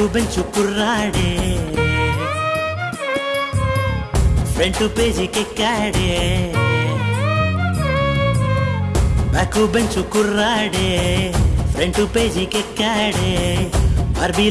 Bench bench కుర్రాడే. Front పేజీకెక్కాడే. Back bench కుర్రాడే. ఫ్రంట్ పేజీకెక్కాడే. బార్బీల